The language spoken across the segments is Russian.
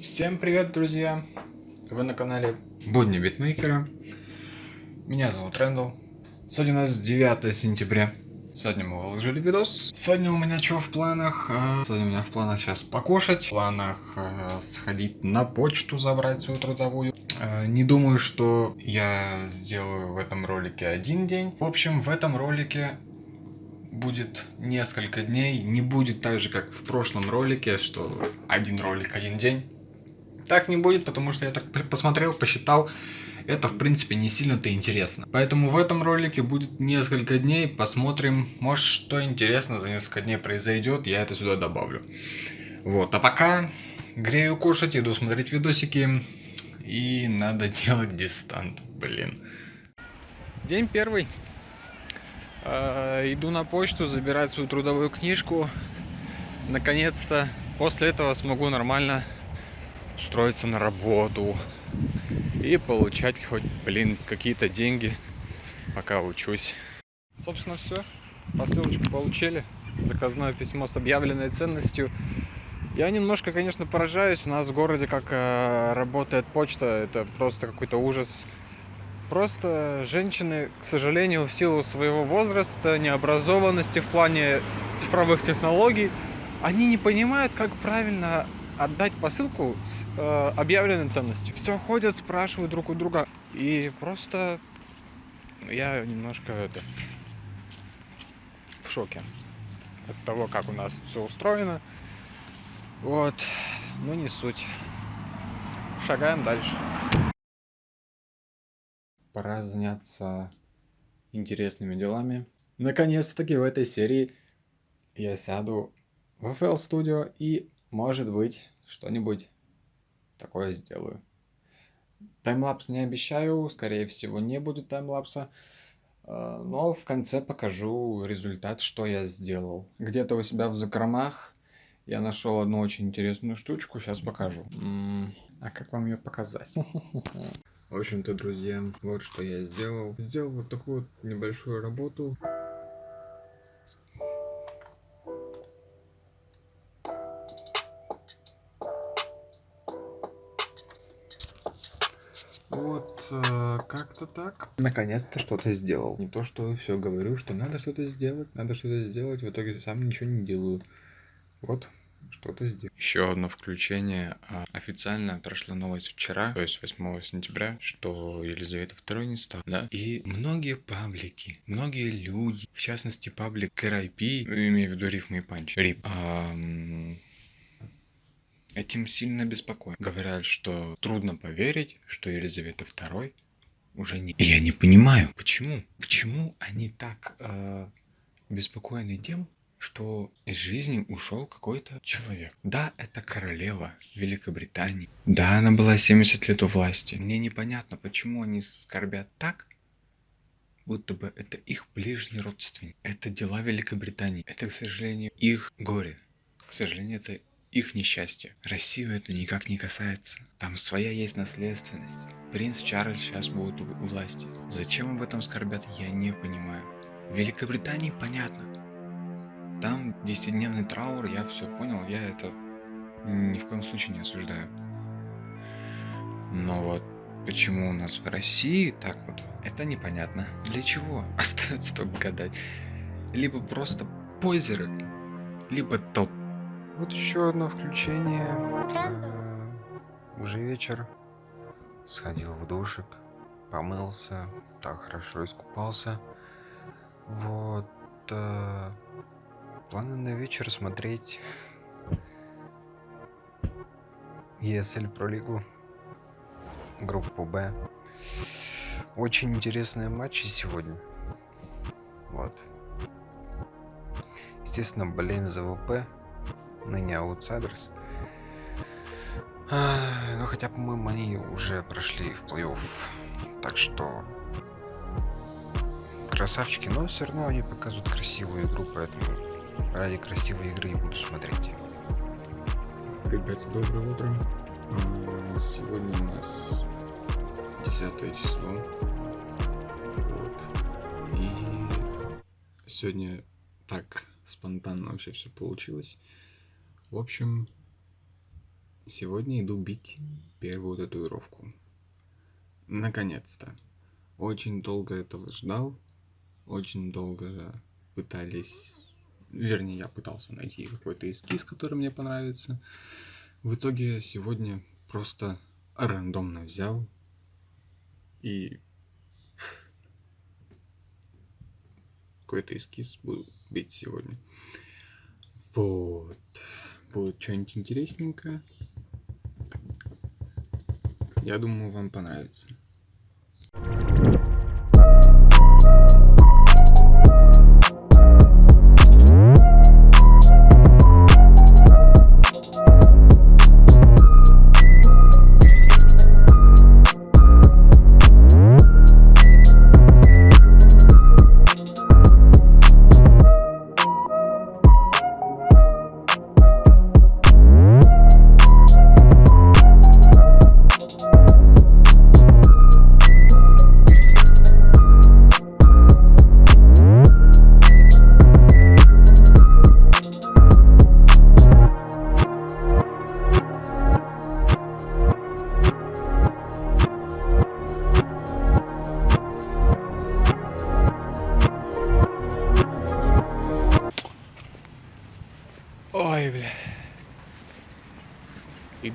Всем привет, друзья! Вы на канале Будни Битмейкера. Меня зовут Рэндалл. Сегодня у нас 9 сентября. Сегодня мы выложили видос. Сегодня у меня что в планах? А, сегодня у меня в планах сейчас покушать. В планах э, сходить на почту, забрать свою трудовую. Э, не думаю, что я сделаю в этом ролике один день. В общем, в этом ролике будет несколько дней, не будет так же, как в прошлом ролике, что один ролик, один день. Так не будет, потому что я так посмотрел, посчитал, это в принципе не сильно-то интересно. Поэтому в этом ролике будет несколько дней, посмотрим, может что интересно за несколько дней произойдет, я это сюда добавлю. Вот, а пока грею кушать, иду смотреть видосики, и надо делать дистант, блин. День первый. Э, иду на почту забирать свою трудовую книжку. Наконец-то после этого смогу нормально устроиться на работу и получать хоть, блин, какие-то деньги, пока учусь. Собственно, все. Посылочку получили. Заказное письмо с объявленной ценностью. Я немножко, конечно, поражаюсь. У нас в городе как э, работает почта. Это просто какой-то ужас. Просто женщины, к сожалению, в силу своего возраста, необразованности в плане цифровых технологий, они не понимают, как правильно отдать посылку с э, объявленной ценностью. Все ходят, спрашивают друг у друга. И просто я немножко это в шоке от того, как у нас все устроено. Вот, ну не суть. Шагаем дальше пора заняться интересными делами. Наконец-таки в этой серии я сяду в FL Studio и, может быть, что-нибудь такое сделаю. Таймлапс не обещаю, скорее всего не будет таймлапса, э, но в конце покажу результат, что я сделал. Где-то у себя в закромах я нашел одну очень интересную штучку, сейчас покажу. А как вам ее показать? В общем-то, друзья, вот что я сделал. Сделал вот такую вот небольшую работу. Вот, э, как-то так. Наконец-то что-то сделал. Не то, что все говорю, что надо что-то сделать, надо что-то сделать, в итоге сам ничего не делаю. Вот, что-то сделал. Еще одно включение. А, официально прошла новость вчера, то есть 8 сентября, что Елизавета II не стала. Да? И многие паблики, многие люди, в частности паблик RIP, имею в виду рифмы и панч, рип, а, этим сильно беспокоен. Говорят, что трудно поверить, что Елизавета II уже не... Я не понимаю, почему? Почему они так э, беспокоены тем, что из жизни ушел какой-то человек. Да, это королева Великобритании. Да, она была 70 лет у власти. Мне непонятно, почему они скорбят так, будто бы это их ближний родственник. Это дела Великобритании. Это, к сожалению, их горе. К сожалению, это их несчастье. Россию это никак не касается. Там своя есть наследственность. Принц Чарльз сейчас будет у власти. Зачем об этом скорбят, я не понимаю. В Великобритании понятно. Там 10-дневный траур, я все понял, я это ни в коем случае не осуждаю. Но вот почему у нас в России так вот, это непонятно. Для чего? Остается только гадать. Либо просто позеры, либо топ. Вот еще одно включение. Уже вечер. Сходил в душик, помылся, так хорошо искупался. Вот. Э Планы на вечер смотреть ESL Pro Лигу, группу Б. Очень интересные матчи сегодня. Вот. Естественно, болеем за ВП, ныне аутсайдерс. А, но хотя, по-моему, они уже прошли в плей-офф. Так что красавчики, но все равно они показывают красивую игру, поэтому ради красивой игры и буду смотреть. Ребята, доброе утро. А, сегодня у нас 10 число. Вот. И сегодня так спонтанно вообще все получилось. В общем, Сегодня иду бить первую татуировку. Наконец-то. Очень долго этого ждал. Очень долго пытались... Вернее, я пытался найти какой-то эскиз, который мне понравится. В итоге сегодня просто рандомно взял и какой-то эскиз буду бить сегодня. Вот. Будет что-нибудь интересненькое. Я думаю, вам понравится.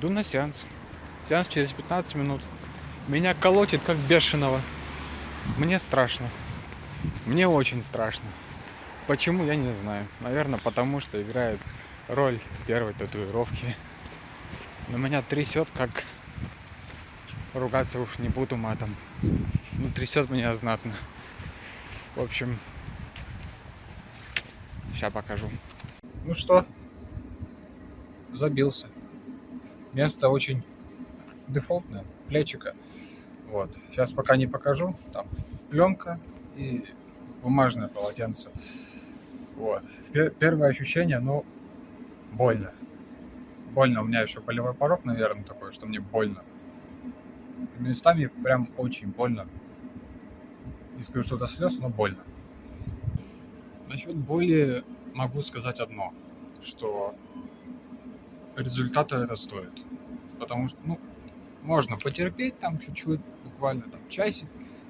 Иду на сеанс. Сеанс через 15 минут. Меня колотит как бешеного. Мне страшно. Мне очень страшно. Почему, я не знаю. Наверное, потому что играет роль первой татуировки. Но меня трясет, как ругаться уж не буду матом. Ну, трясет меня знатно. В общем, сейчас покажу. Ну что, забился. Место очень дефолтное, плечика. Вот. Сейчас пока не покажу. Там пленка и бумажное полотенце. Вот. Первое ощущение, ну, больно. Больно. У меня еще болевой порог, наверное, такой, что мне больно. Местами прям очень больно. Не скажу, что это слез, но больно. Насчет боли могу сказать одно, что результата это стоит. Потому что, ну, можно потерпеть там чуть-чуть, буквально там часик,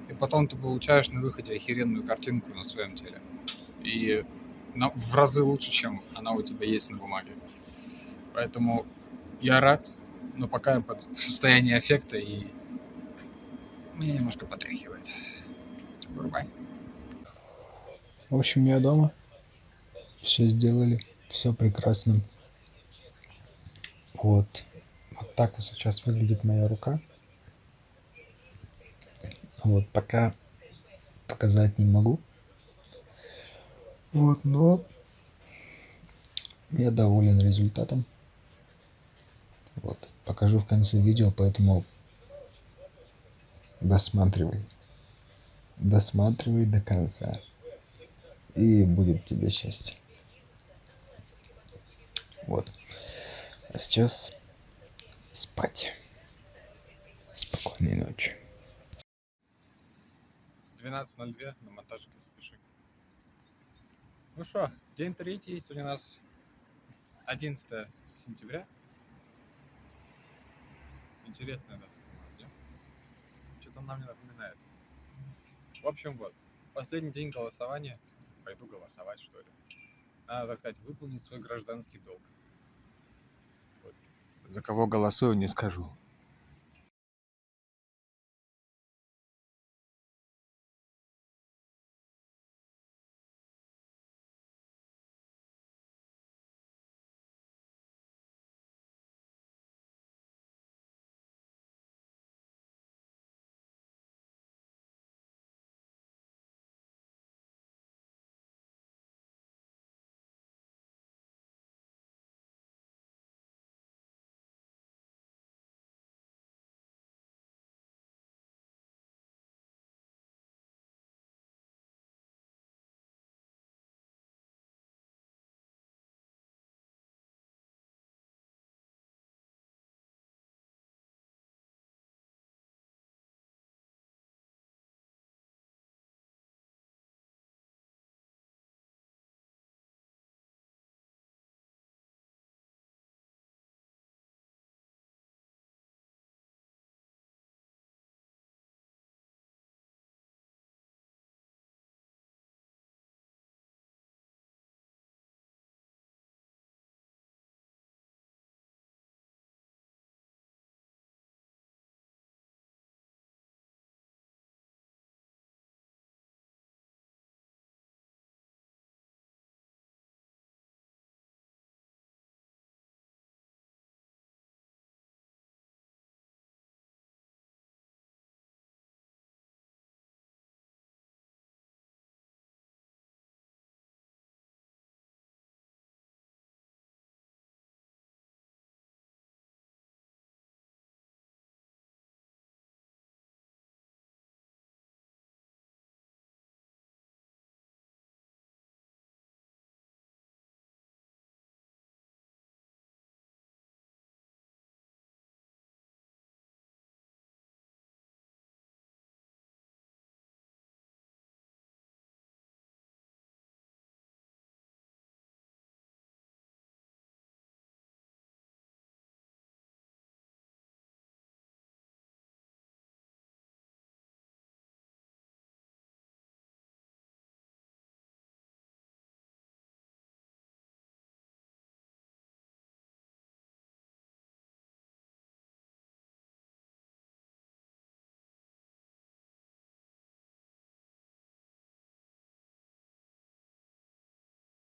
и потом ты получаешь на выходе охеренную картинку на своем теле. И на, в разы лучше, чем она у тебя есть на бумаге. Поэтому я рад, но пока я под состояние эффекта и меня немножко потряхивает. Врубай. В общем, я дома. Все сделали. Все прекрасно. Вот. Вот так вот сейчас выглядит моя рука. Вот, пока показать не могу. Вот, но я доволен результатом. Вот, покажу в конце видео, поэтому досматривай. Досматривай до конца. И будет тебе счастье. Вот. А сейчас спать. Спокойной ночи. 12.02 на монтажке спеши. Ну что, день третий, сегодня у нас 11 сентября. Интересная дата, да? Что-то нам не напоминает. В общем, вот, последний день голосования. Пойду голосовать, что ли. Надо, так сказать, выполнить свой гражданский долг. За кого голосую, не скажу.